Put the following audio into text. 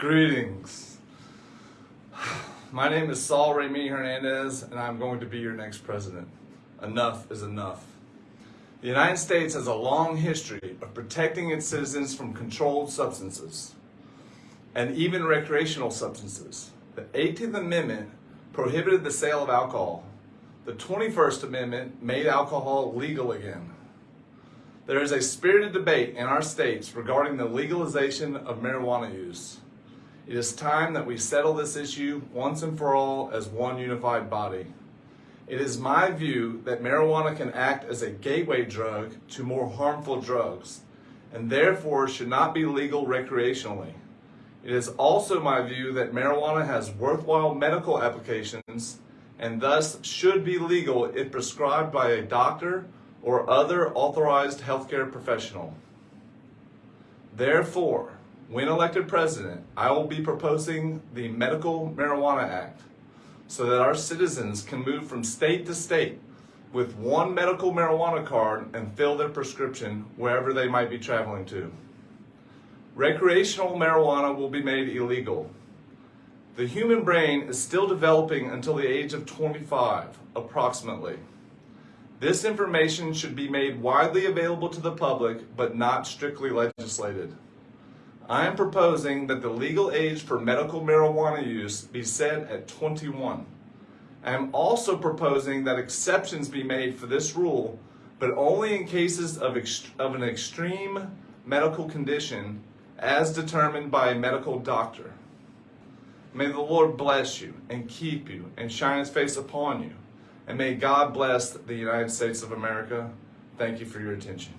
Greetings. My name is Saul Remy Hernandez, and I'm going to be your next president. Enough is enough. The United States has a long history of protecting its citizens from controlled substances and even recreational substances. The 18th Amendment prohibited the sale of alcohol. The 21st Amendment made alcohol legal again. There is a spirited debate in our states regarding the legalization of marijuana use. It is time that we settle this issue once and for all as one unified body. It is my view that marijuana can act as a gateway drug to more harmful drugs and therefore should not be legal recreationally. It is also my view that marijuana has worthwhile medical applications and thus should be legal if prescribed by a doctor or other authorized healthcare professional. Therefore, when elected president, I will be proposing the Medical Marijuana Act so that our citizens can move from state to state with one medical marijuana card and fill their prescription wherever they might be traveling to. Recreational marijuana will be made illegal. The human brain is still developing until the age of 25, approximately. This information should be made widely available to the public, but not strictly legislated. I am proposing that the legal age for medical marijuana use be set at 21. I am also proposing that exceptions be made for this rule, but only in cases of, of an extreme medical condition as determined by a medical doctor. May the Lord bless you and keep you and shine his face upon you. And may God bless the United States of America. Thank you for your attention.